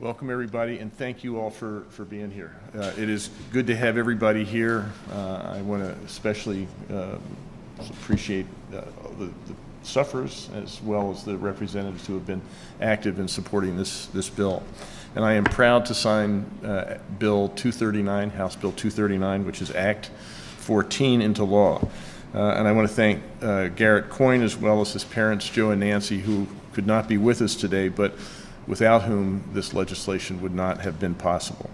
Welcome, everybody, and thank you all for, for being here. Uh, it is good to have everybody here. Uh, I want to especially uh, appreciate uh, the, the sufferers as well as the representatives who have been active in supporting this, this bill. And I am proud to sign uh, Bill 239, House Bill 239, which is Act 14 into law. Uh, and I want to thank Garrett Coyne as well as his parents, Joe and Nancy, who could not be with us today, but without whom this legislation would not have been possible.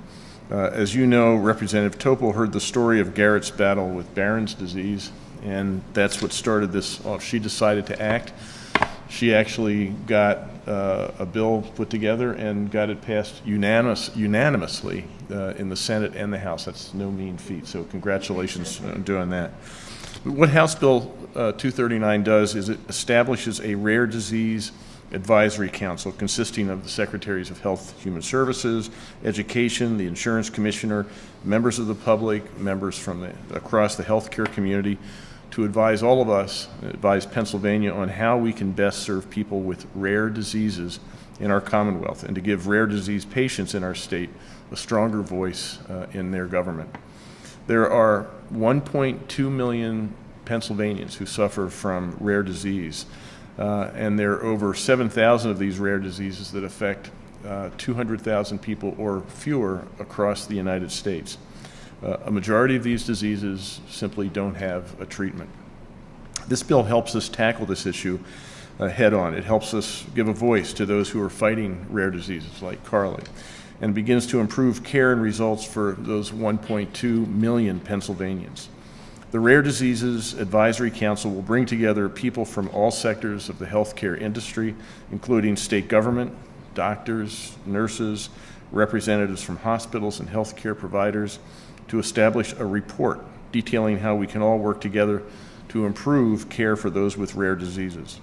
Uh, as you know, Representative Toepel heard the story of Garrett's battle with Batten's disease, and that's what started this off. She decided to act. She actually got uh, a bill put together and got it passed unanimous, unanimously uh, in the Senate and the House. That's no mean feat, so congratulations on doing that. What House Bill uh, 239 does is it establishes a rare disease advisory council consisting of the secretaries of health human services education the insurance commissioner members of the public members from the, across the healthcare community to advise all of us advise pennsylvania on how we can best serve people with rare diseases in our commonwealth and to give rare disease patients in our state a stronger voice uh, in their government. There are 1.2 million pennsylvanians who suffer from rare disease uh, and there are over 7,000 of these rare diseases that affect uh, 200,000 people or fewer across the United States. Uh, a majority of these diseases simply don't have a treatment. This bill helps us tackle this issue uh, head on. It helps us give a voice to those who are fighting rare diseases like Carly and begins to improve care and results for those 1.2 million Pennsylvanians. The Rare Diseases Advisory Council will bring together people from all sectors of the healthcare industry, including state government, doctors, nurses, representatives from hospitals and healthcare providers, to establish a report detailing how we can all work together to improve care for those with rare diseases.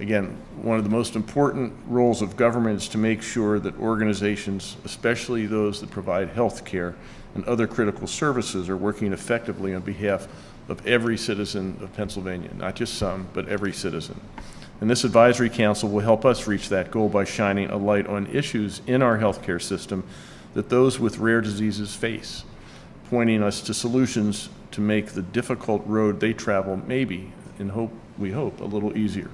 Again, one of the most important roles of government is to make sure that organizations, especially those that provide health care, and other critical services are working effectively on behalf of every citizen of Pennsylvania, not just some, but every citizen. And this advisory council will help us reach that goal by shining a light on issues in our healthcare system that those with rare diseases face, pointing us to solutions to make the difficult road they travel maybe, in hope, we hope, a little easier.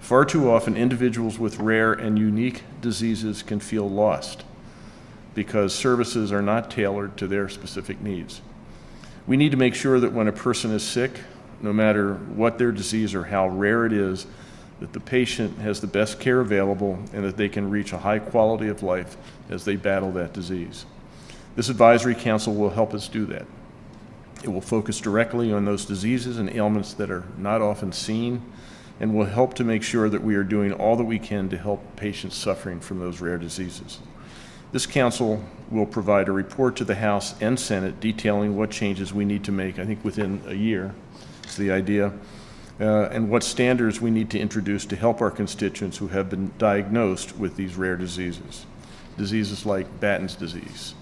Far too often, individuals with rare and unique diseases can feel lost because services are not tailored to their specific needs. We need to make sure that when a person is sick, no matter what their disease or how rare it is, that the patient has the best care available and that they can reach a high quality of life as they battle that disease. This advisory council will help us do that. It will focus directly on those diseases and ailments that are not often seen and will help to make sure that we are doing all that we can to help patients suffering from those rare diseases. This council will provide a report to the House and Senate detailing what changes we need to make, I think within a year is the idea, uh, and what standards we need to introduce to help our constituents who have been diagnosed with these rare diseases. Diseases like Batten's disease,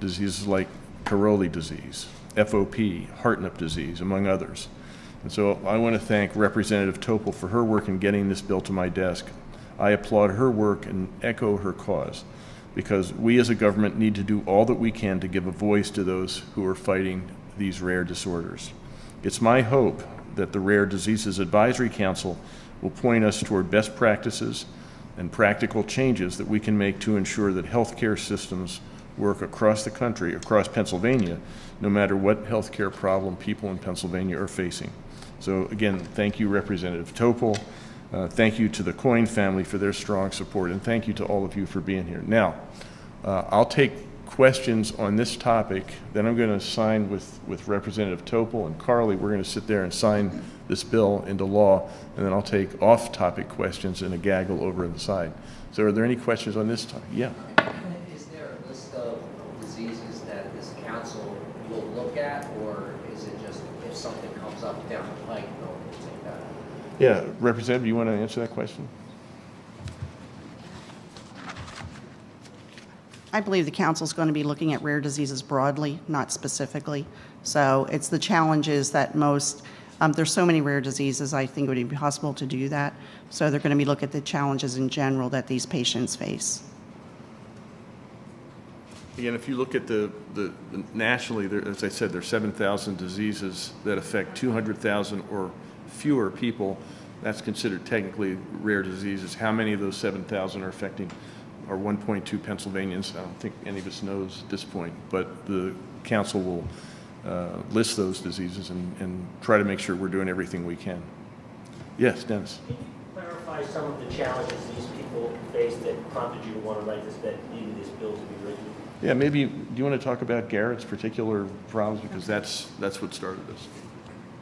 diseases like Caroli disease, FOP, Hartnup disease, among others. And so I want to thank Representative Toepel for her work in getting this bill to my desk. I applaud her work and echo her cause because we as a government need to do all that we can to give a voice to those who are fighting these rare disorders. It's my hope that the Rare Diseases Advisory Council will point us toward best practices and practical changes that we can make to ensure that healthcare systems work across the country, across Pennsylvania, no matter what healthcare problem people in Pennsylvania are facing. So again, thank you, Representative Toepel. Uh, thank you to the Coyne family for their strong support, and thank you to all of you for being here. Now, uh, I'll take questions on this topic. Then I'm going to sign with, with Representative Toepel and Carly. We're going to sit there and sign this bill into law, and then I'll take off-topic questions in a gaggle over on the side. So are there any questions on this topic? Yeah. Is there a list of diseases that this council will look at, or is it just if something comes up down the pike, they'll take that? Yeah, Representative, you want to answer that question? I believe the council is going to be looking at rare diseases broadly, not specifically. So it's the challenges that most, um, there's so many rare diseases, I think it would be possible to do that. So they're going to be looking at the challenges in general that these patients face. Again, if you look at the, the the- nationally, there, as I said, there's 7,000 diseases that affect 200,000 or fewer people. That's considered technically rare diseases. How many of those 7,000 are affecting our 1.2 Pennsylvanians? I don't think any of us knows at this point, but the council will uh, list those diseases and, and try to make sure we're doing everything we can. Yes, Dennis? Can you clarify some of the challenges these people face that prompted you to want to write this, that needed this bill to be written? Yeah, maybe, do you want to talk about Garrett's particular problems? Because that's, that's what started this.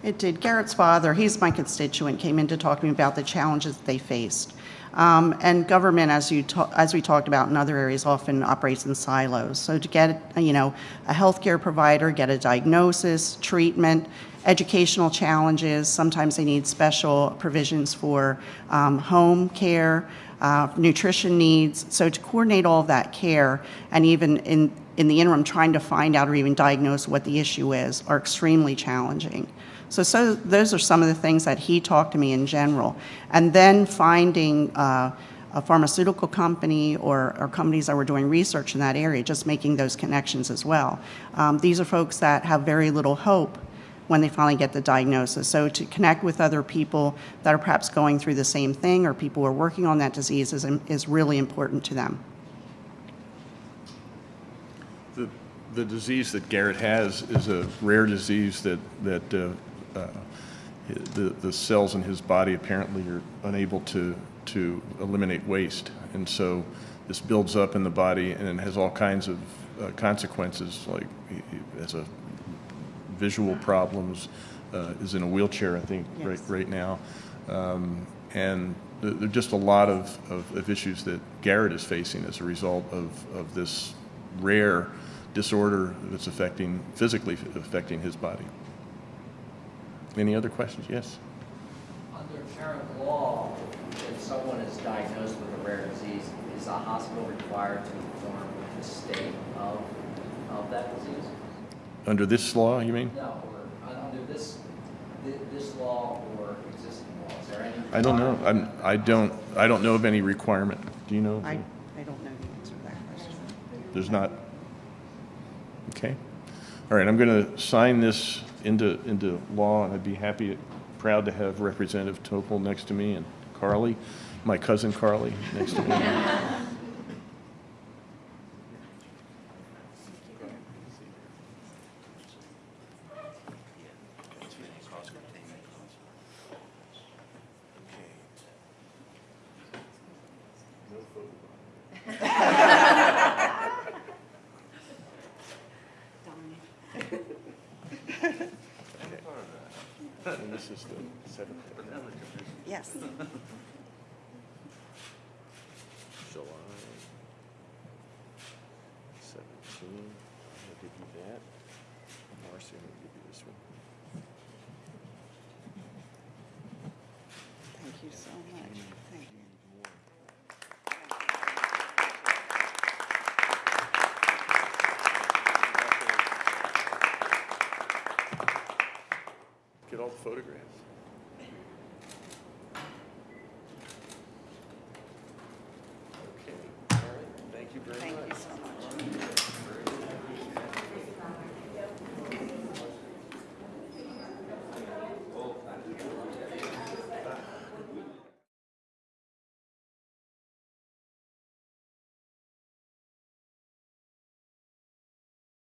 It did. Garrett's father, he's my constituent, came in to talk to me about the challenges they faced. Um, and government, as you ta- as we talked about in other areas, often operates in silos. So to get you know a healthcare provider, get a diagnosis, treatment, educational challenges. Sometimes they need special provisions for um, home care, uh, nutrition needs. So to coordinate all of that care, and even in in the interim, trying to find out or even diagnose what the issue is, are extremely challenging. So, so those are some of the things that he talked to me in general. And then finding uh, a pharmaceutical company or, or companies that were doing research in that area, just making those connections as well. Um, these are folks that have very little hope when they finally get the diagnosis. So to connect with other people that are perhaps going through the same thing or people who are working on that disease is, is really important to them. The, the disease that Garrett has is a rare disease that, that uh, uh, the, the cells in his body apparently are unable to, to eliminate waste. And so this builds up in the body and it has all kinds of uh, consequences, like has a visual problems, uh, is in a wheelchair, I think, right, Yes. right now. Um, And there there are just a lot of, of, of issues that Garrett is facing as a result of, of this rare disorder that's affecting, physically affecting his body. Any other questions? Yes? Under current law, if someone is diagnosed with a rare disease, is a hospital required to inform the state of, of that disease? Under this law, you mean? No, or uh, under this, this law or existing law, is there any? I don't know. I'm, I don't, I don't know of any requirement. Do you know? I, I don't know the answer to that question. There's not? Okay. All right, I'm going to sign this into, into law, and I'd be happy, proud to have Representative Toepel next to me and Carly, my cousin Carly, next to me. And this is the seventh. Yes. July seventeen, I'll give you that. Marcy, I'm gonna give you this one. Thank you so much. Thank you. Get